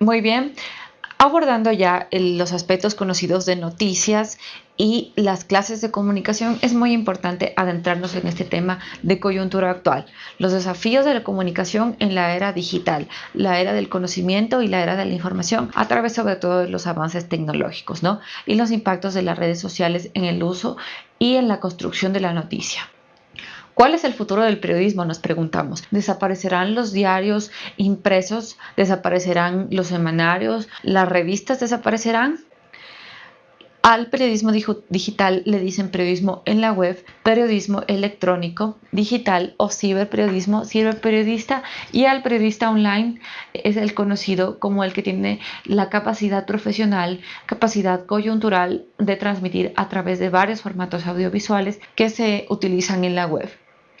Muy bien, abordando ya los aspectos conocidos de noticias y las clases de comunicación, es muy importante adentrarnos en este tema de coyuntura actual. Los desafíos de la comunicación en la era digital, la era del conocimiento y la era de la información, a través sobre todo de los avances tecnológicos, ¿no? Y los impactos de las redes sociales en el uso y en la construcción de la noticia. ¿Cuál es el futuro del periodismo? Nos preguntamos. ¿Desaparecerán los diarios impresos? ¿Desaparecerán los semanarios? ¿Las revistas desaparecerán? Al periodismo digital le dicen periodismo en la web, periodismo electrónico, digital o ciberperiodismo, ciberperiodista y al periodista online es el conocido como el que tiene la capacidad profesional, capacidad coyuntural de transmitir a través de varios formatos audiovisuales que se utilizan en la web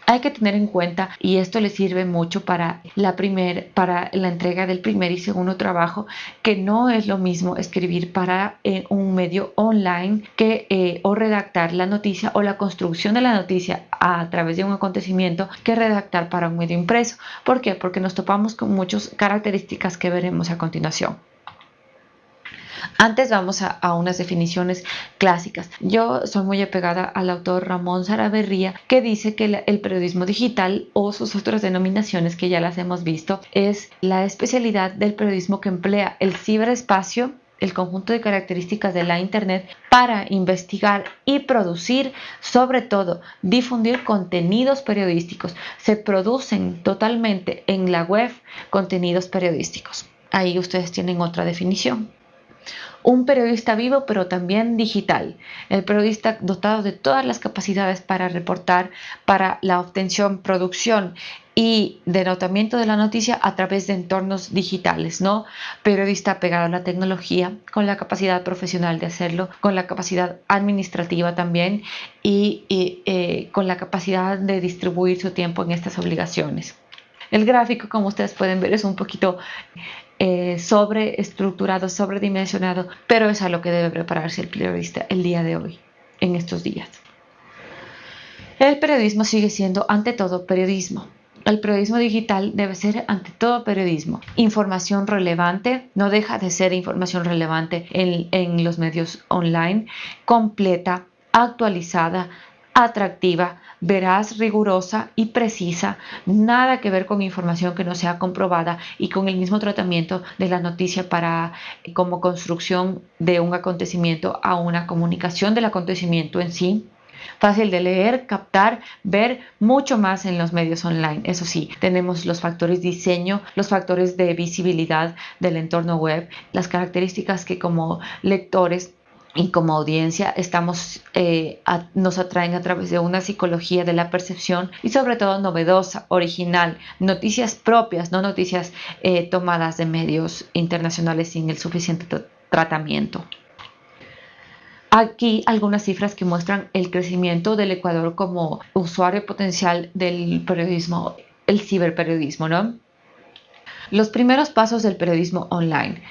hay que tener en cuenta y esto le sirve mucho para la primer, para la entrega del primer y segundo trabajo que no es lo mismo escribir para eh, un medio online que eh, o redactar la noticia o la construcción de la noticia a través de un acontecimiento que redactar para un medio impreso. ¿Por qué? Porque nos topamos con muchas características que veremos a continuación. Antes vamos a, unas definiciones clásicas. Yo soy muy apegada al autor Ramón Saraberría que dice que el periodismo digital o sus otras denominaciones que ya las hemos visto es la especialidad del periodismo que emplea el ciberespacio el conjunto de características de la Internet para investigar y producir, sobre todo difundir contenidos periodísticos. Se producen totalmente en la web contenidos periodísticos. Ahí ustedes tienen otra definición un periodista vivo pero también digital, el periodista dotado de todas las capacidades para reportar, para la obtención, producción y denotamiento de la noticia a través de entornos digitales, ¿no? Periodista pegado a la tecnología, con la capacidad profesional de hacerlo, con la capacidad administrativa también y, eh, con la capacidad de distribuir su tiempo en estas obligaciones. El gráfico, como ustedes pueden ver, es un poquito eh, sobreestructurado, sobredimensionado, pero es a lo que debe prepararse el periodista el día de hoy, en estos días. El periodismo sigue siendo ante todo periodismo. El periodismo digital debe ser ante todo periodismo. Información relevante, no deja de ser información relevante en los medios online, completa, actualizada, atractiva, veraz, rigurosa y precisa, nada que ver con información que no sea comprobada y con el mismo tratamiento de la noticia para como construcción de un acontecimiento a una comunicación del acontecimiento en sí. Fácil de leer, captar, ver mucho más en los medios online. Eso sí, tenemos los factores diseño, los factores de visibilidad del entorno web, las características que como lectores y como audiencia estamos, eh, nos atraen a través de una psicología de la percepción y sobre todo novedosa, original, noticias propias, no noticias eh, tomadas de medios internacionales sin el suficiente tratamiento. Aquí algunas cifras que muestran el crecimiento del Ecuador como usuario potencial del periodismo, el ciberperiodismo, ¿no? Los primeros pasos del periodismo online.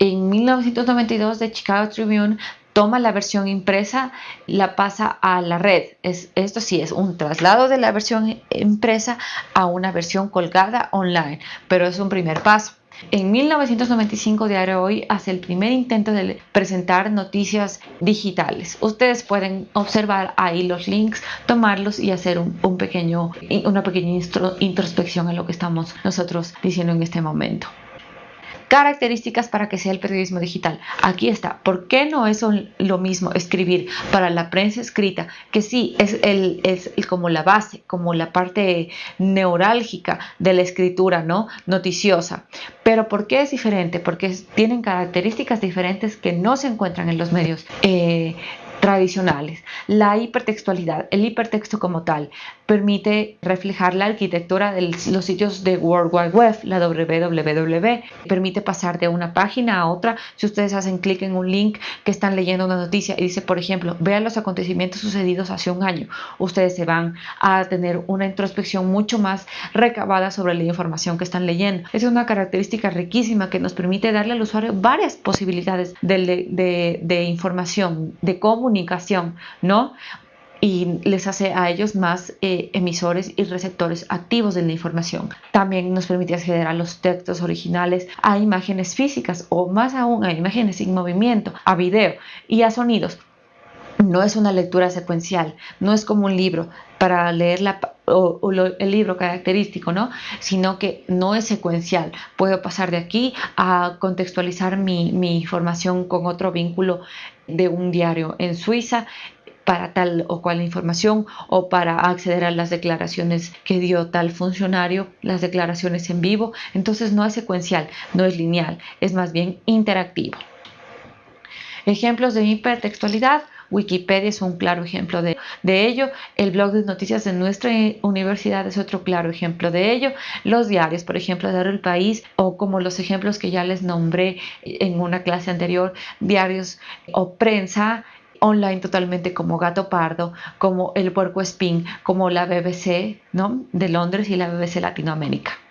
En 1992 de Chicago Tribune toma la versión impresa, la pasa a la red. Es, esto sí es un traslado de la versión impresa a una versión colgada online, pero es un primer paso. En 1995 Diario Hoy hace el primer intento de presentar noticias digitales. Ustedes pueden observar ahí los links, tomarlos y hacer un pequeño, una pequeña introspección en lo que estamos nosotros diciendo en este momento características para que sea el periodismo digital. Aquí está. ¿Por qué no es lo mismo escribir para la prensa escrita, que sí es, el, es como la base, como la parte neurálgica de la escritura, ¿no? Noticiosa. Pero ¿por qué es diferente? Porque tienen características diferentes que no se encuentran en los medios eh, tradicionales. La hipertextualidad, el hipertexto como tal, permite reflejar la arquitectura de los sitios de World Wide Web, la www, permite pasar de una página a otra. Si ustedes hacen clic en un link que están leyendo una noticia y dice, por ejemplo, vean los acontecimientos sucedidos hace un año, ustedes se van a tener una introspección mucho más recabada sobre la información que están leyendo. Es una característica riquísima que nos permite darle al usuario varias posibilidades de, de, de información, de comunicación, ¿no? y les hace a ellos más eh, emisores y receptores activos de la información. También nos permite acceder a los textos originales, a imágenes físicas o más aún a imágenes sin movimiento, a video y a sonidos. No es una lectura secuencial, no es como un libro para leer el libro característico, ¿no? Sino que no es secuencial. Puedo pasar de aquí a contextualizar mi información con otro vínculo de un diario en Suiza para tal o cual información o para acceder a las declaraciones que dio tal funcionario, las declaraciones en vivo. Entonces no es secuencial, no es lineal, es más bien interactivo. Ejemplos de hipertextualidad. Wikipedia es un claro ejemplo de, de, ello. El blog de noticias de nuestra universidad es otro claro ejemplo de ello. Los diarios, por ejemplo, Diario El País o como los ejemplos que ya les nombré en una clase anterior, diarios o prensa online totalmente como Gato Pardo, como El Puerco Espín, como la BBC ¿no? de Londres y la BBC Latinoamérica.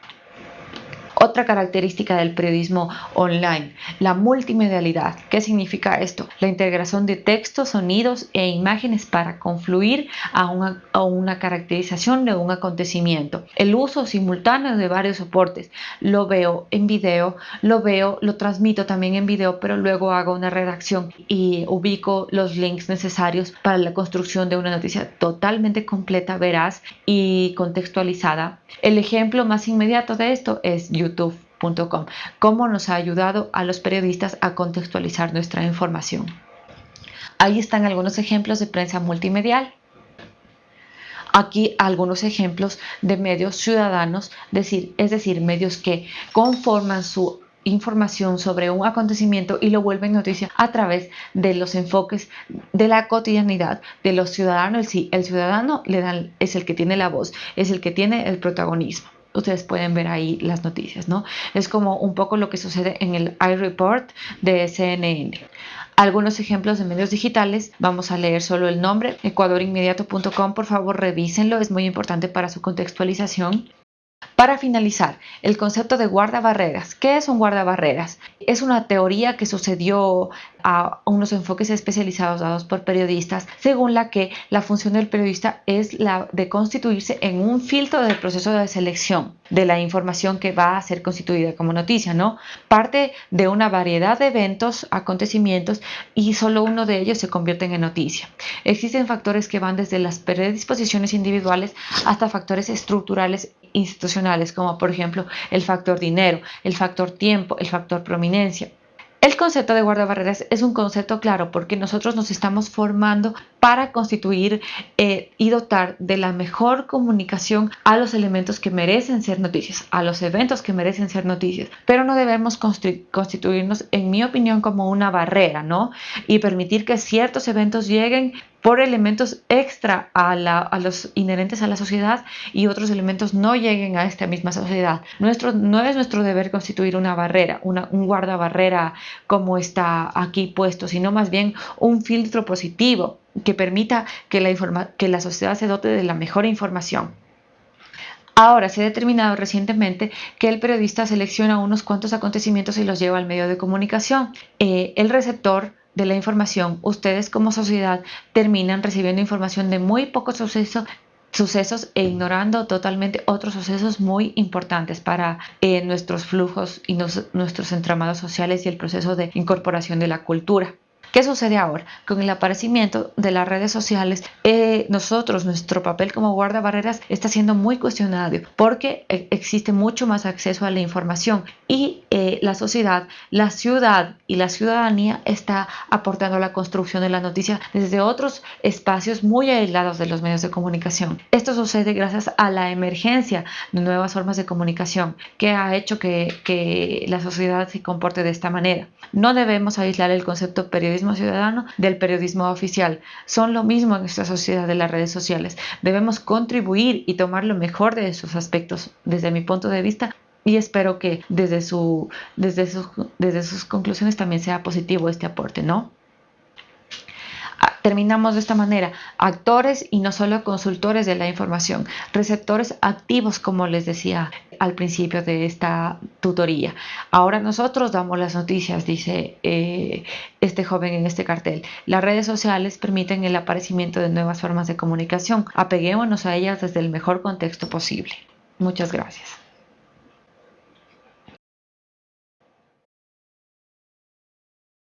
Otra característica del periodismo online, la multimedialidad. ¿Qué significa esto? La integración de textos, sonidos e imágenes para confluir a una, a una caracterización de un acontecimiento. El uso simultáneo de varios soportes. Lo veo en video, lo veo, lo transmito también en video, pero luego hago una redacción y ubico los links necesarios para la construcción de una noticia totalmente completa, veraz y contextualizada. El ejemplo más inmediato de esto es YouTube cómo nos ha ayudado a los periodistas a contextualizar nuestra información. Ahí están algunos ejemplos de prensa multimedial. Aquí algunos ejemplos de medios ciudadanos, decir, es decir, medios que conforman su información sobre un acontecimiento y lo vuelven noticia a través de los enfoques de la cotidianidad de los ciudadanos. Sí, el ciudadano es el que tiene la voz, es el que tiene el protagonismo ustedes pueden ver ahí las noticias, ¿no? Es como un poco lo que sucede en el iReport de CNN. Algunos ejemplos de medios digitales, vamos a leer solo el nombre, ecuadorinmediato.com, por favor revísenlo, es muy importante para su contextualización. Para finalizar, el concepto de guardabarreras. ¿Qué es un guardabarreras? Es una teoría que sucedió a unos enfoques especializados dados por periodistas, según la que la función del periodista es la de constituirse en un filtro del proceso de selección de la información que va a ser constituida como noticia, ¿no? Parte de una variedad de eventos, acontecimientos y solo uno de ellos se convierte en noticia. Existen factores que van desde las predisposiciones individuales hasta factores estructurales institucionales, como por ejemplo el factor dinero, el factor tiempo, el factor prominencia. El concepto de guardabarreras es un concepto claro porque nosotros nos estamos formando para constituir eh, y dotar de la mejor comunicación a los elementos que merecen ser noticias, a los eventos que merecen ser noticias. Pero no debemos constituirnos, en mi opinión, como una barrera, ¿no? Y permitir que ciertos eventos lleguen por elementos extra a, los inherentes a la sociedad y otros elementos no lleguen a esta misma sociedad. Nuestro, no es nuestro deber constituir una barrera, una, un guardabarrera como está aquí puesto, sino más bien un filtro positivo que permita que la, que la sociedad se dote de la mejor información. Ahora se ha determinado recientemente que el periodista selecciona unos cuantos acontecimientos y los lleva al medio de comunicación. Eh, el receptor de la información, ustedes como sociedad terminan recibiendo información de muy pocos sucesos sucesos e ignorando totalmente otros sucesos muy importantes para eh, nuestros flujos y nuestros entramados sociales y el proceso de incorporación de la cultura. ¿Qué sucede ahora? Con el aparecimiento de las redes sociales, eh, nosotros, nuestro papel como guardabarreras está siendo muy cuestionado porque eh, existe mucho más acceso a la información y eh, la sociedad, la ciudad y la ciudadanía está aportando a la construcción de la noticia desde otros espacios muy aislados de los medios de comunicación. Esto sucede gracias a la emergencia de nuevas formas de comunicación que ha hecho que, que la sociedad se comporte de esta manera. No debemos aislar el concepto periodismo ciudadano del periodismo oficial. Son lo mismo en esta sociedad de las redes sociales. Debemos contribuir y tomar lo mejor de esos aspectos desde mi punto de vista y espero que desde, su, desde, sus, desde sus conclusiones también sea positivo este aporte, ¿no? Terminamos de esta manera, actores y no solo consultores de la información, receptores activos, como les decía al principio de esta tutoría. Ahora nosotros damos las noticias, dice eh, este joven en este cartel. Las redes sociales permiten el aparecimiento de nuevas formas de comunicación. Apeguémonos a ellas desde el mejor contexto posible. Muchas gracias.